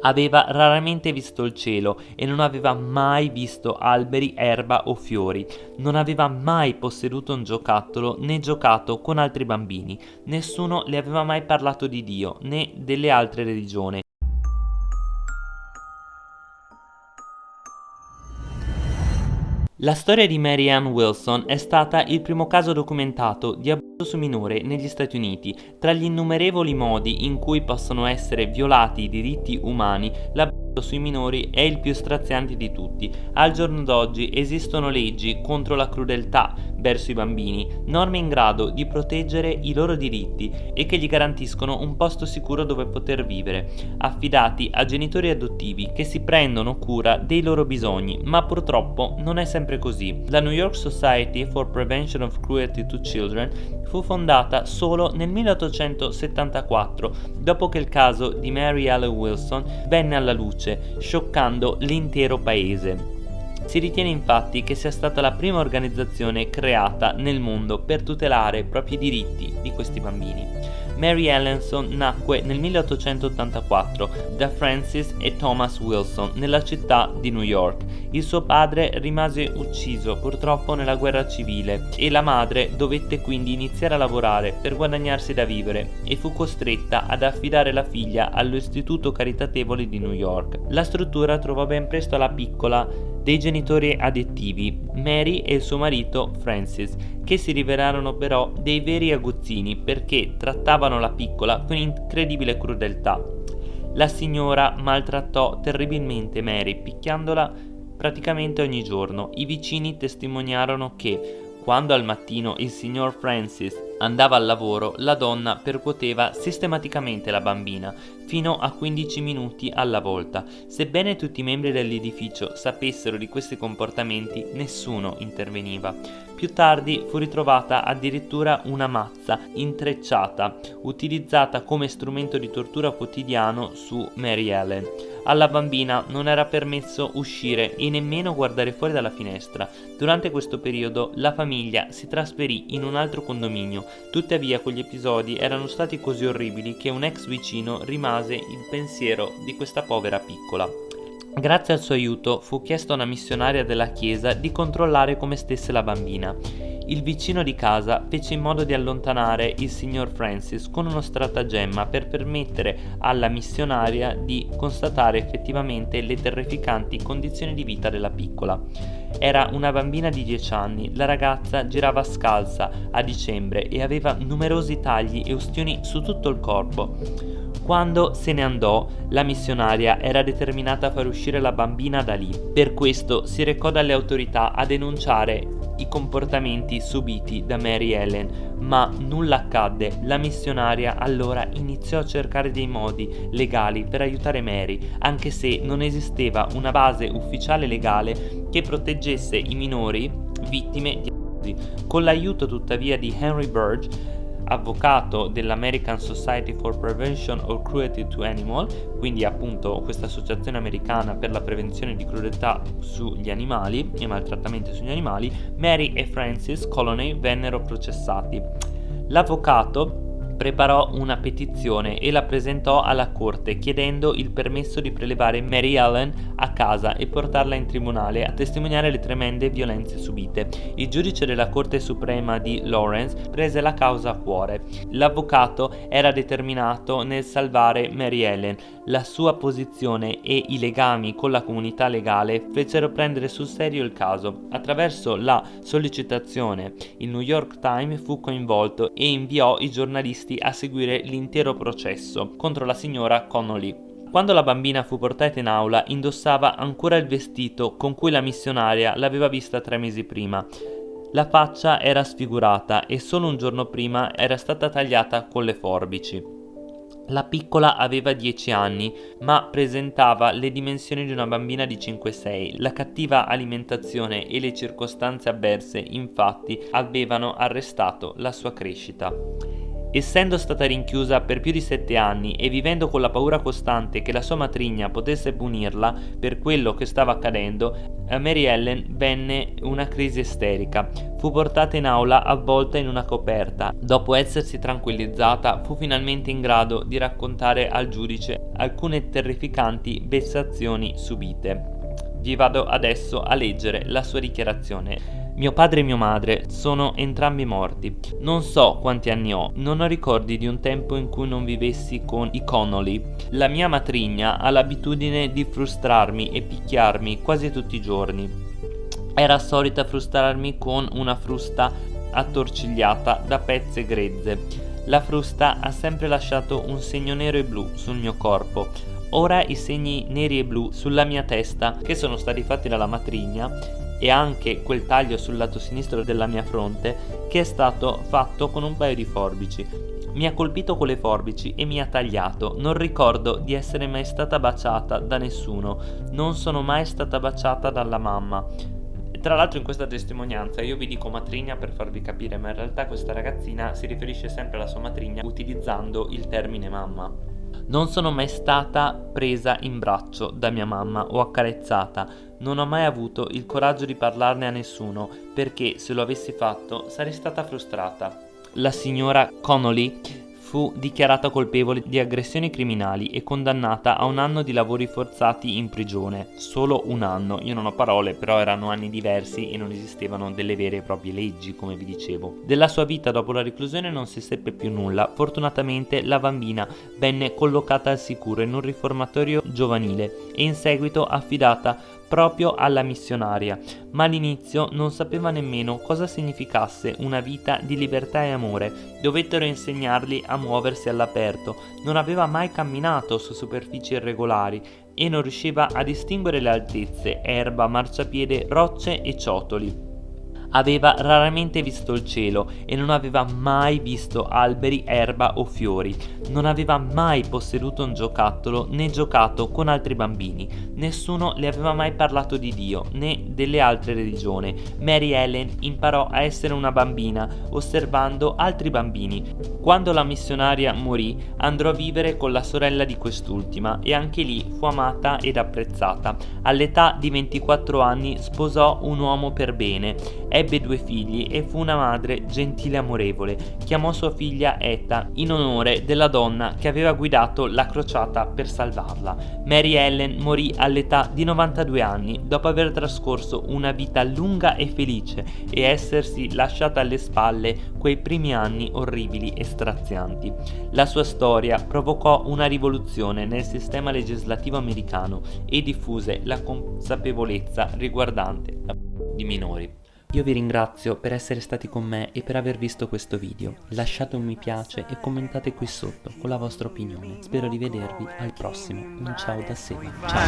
Aveva raramente visto il cielo e non aveva mai visto alberi, erba o fiori. Non aveva mai posseduto un giocattolo né giocato con altri bambini. Nessuno le aveva mai parlato di Dio né delle altre religioni. La storia di Mary Ann Wilson è stata il primo caso documentato di abuso su minore negli Stati Uniti. Tra gli innumerevoli modi in cui possono essere violati i diritti umani, l'abuso sui minori è il più straziante di tutti. Al giorno d'oggi esistono leggi contro la crudeltà verso i bambini, norme in grado di proteggere i loro diritti e che gli garantiscono un posto sicuro dove poter vivere, affidati a genitori adottivi che si prendono cura dei loro bisogni, ma purtroppo non è sempre così. La New York Society for Prevention of Cruelty to Children fu fondata solo nel 1874, dopo che il caso di Mary Ellen Wilson venne alla luce, scioccando l'intero paese. Si ritiene infatti che sia stata la prima organizzazione creata nel mondo per tutelare i diritti di questi bambini. Mary Ellenson nacque nel 1884 da Francis e Thomas Wilson nella città di New York. Il suo padre rimase ucciso purtroppo nella guerra civile e la madre dovette quindi iniziare a lavorare per guadagnarsi da vivere e fu costretta ad affidare la figlia all'istituto caritatevole di New York. La struttura trovò ben presto la piccola dei genitori adettivi, Mary e il suo marito Francis, che si rivelarono però dei veri aguzzini perché trattavano la piccola con incredibile crudeltà. La signora maltrattò terribilmente Mary, picchiandola praticamente ogni giorno. I vicini testimoniarono che quando al mattino il signor Francis andava al lavoro, la donna percuoteva sistematicamente la bambina, fino a 15 minuti alla volta. Sebbene tutti i membri dell'edificio sapessero di questi comportamenti, nessuno interveniva. Più tardi fu ritrovata addirittura una mazza intrecciata, utilizzata come strumento di tortura quotidiano su Mary Ellen. Alla bambina non era permesso uscire e nemmeno guardare fuori dalla finestra. Durante questo periodo la famiglia si trasferì in un altro condominio, tuttavia quegli episodi erano stati così orribili che un ex vicino rimase il pensiero di questa povera piccola. Grazie al suo aiuto fu chiesto a una missionaria della chiesa di controllare come stesse la bambina. Il vicino di casa fece in modo di allontanare il signor Francis con uno stratagemma per permettere alla missionaria di constatare effettivamente le terrificanti condizioni di vita della piccola. Era una bambina di 10 anni, la ragazza girava scalza a dicembre e aveva numerosi tagli e ustioni su tutto il corpo. Quando se ne andò, la missionaria era determinata a far uscire la bambina da lì. Per questo si recò dalle autorità a denunciare i comportamenti subiti da Mary Ellen, ma nulla accadde. La missionaria allora iniziò a cercare dei modi legali per aiutare Mary, anche se non esisteva una base ufficiale legale che proteggesse i minori vittime di abusi. Con l'aiuto tuttavia di Henry Burge avvocato dell'American Society for Prevention of Cruelty to Animals, quindi appunto questa associazione americana per la prevenzione di crudeltà sugli animali e maltrattamenti sugli animali, Mary e Francis Colony vennero processati. L'avvocato preparò una petizione e la presentò alla corte chiedendo il permesso di prelevare Mary Ellen a casa e portarla in tribunale a testimoniare le tremende violenze subite. Il giudice della Corte Suprema di Lawrence prese la causa a cuore. L'avvocato era determinato nel salvare Mary Ellen. La sua posizione e i legami con la comunità legale fecero prendere sul serio il caso. Attraverso la sollecitazione il New York Times fu coinvolto e inviò i giornalisti giornalisti a seguire l'intero processo contro la signora Connolly. Quando la bambina fu portata in aula indossava ancora il vestito con cui la missionaria l'aveva vista tre mesi prima. La faccia era sfigurata e solo un giorno prima era stata tagliata con le forbici. La piccola aveva 10 anni, ma presentava le dimensioni di una bambina di 5-6. La cattiva alimentazione e le circostanze avverse, infatti, avevano arrestato la sua crescita. Essendo stata rinchiusa per più di sette anni e vivendo con la paura costante che la sua matrigna potesse punirla per quello che stava accadendo, a Mary Ellen venne una crisi isterica. Fu portata in aula avvolta in una coperta. Dopo essersi tranquillizzata, fu finalmente in grado di raccontare al giudice alcune terrificanti vessazioni subite. Vi vado adesso a leggere la sua dichiarazione. Mio padre e mia madre sono entrambi morti. Non so quanti anni ho, non ho ricordi di un tempo in cui non vivessi con i Connolly. La mia matrigna ha l'abitudine di frustrarmi e picchiarmi quasi tutti i giorni. Era solita frustrarmi con una frusta attorcigliata da pezze grezze. La frusta ha sempre lasciato un segno nero e blu sul mio corpo. Ora i segni neri e blu sulla mia testa, che sono stati fatti dalla matrigna, e anche quel taglio sul lato sinistro della mia fronte che è stato fatto con un paio di forbici. Mi ha colpito con le forbici e mi ha tagliato. Non ricordo di essere mai stata baciata da nessuno. Non sono mai stata baciata dalla mamma. Tra l'altro in questa testimonianza io vi dico matrigna per farvi capire, ma in realtà questa ragazzina si riferisce sempre alla sua matrigna utilizzando il termine mamma. Non sono mai stata presa in braccio da mia mamma o accarezzata, non ho mai avuto il coraggio di parlarne a nessuno perché se lo avessi fatto sarei stata frustrata. La signora Connolly fu dichiarata colpevole di aggressioni criminali e condannata a un anno di lavori forzati in prigione. Solo un anno, io non ho parole, però erano anni diversi e non esistevano delle vere e proprie leggi, come vi dicevo. Della sua vita dopo la reclusione non si seppe più nulla. Fortunatamente la bambina venne collocata al sicuro in un riformatorio giovanile e in seguito affidata proprio alla missionaria, ma all'inizio non sapeva nemmeno cosa significasse una vita di libertà e amore. Dovettero insegnargli a muoversi all'aperto, non aveva mai camminato su superfici irregolari e non riusciva a distinguere le altezze, erba, marciapiede, rocce e ciotoli. Aveva raramente visto il cielo e non aveva mai visto alberi, erba o fiori. Non aveva mai posseduto un giocattolo né giocato con altri bambini. Nessuno le aveva mai parlato di Dio né delle altre religioni. Mary Ellen imparò a essere una bambina osservando altri bambini. Quando la missionaria morì andrò a vivere con la sorella di quest'ultima e anche lì fu amata ed apprezzata. All'età di 24 anni sposò un uomo per bene. È Ebbe due figli e fu una madre gentile e amorevole. Chiamò sua figlia Etta in onore della donna che aveva guidato la crociata per salvarla. Mary Ellen morì all'età di 92 anni dopo aver trascorso una vita lunga e felice e essersi lasciata alle spalle quei primi anni orribili e strazianti. La sua storia provocò una rivoluzione nel sistema legislativo americano e diffuse la consapevolezza riguardante di minori. Io vi ringrazio per essere stati con me e per aver visto questo video. Lasciate un mi piace e commentate qui sotto con la vostra opinione. Spero di vedervi al prossimo. Un ciao da Seba. Ciao.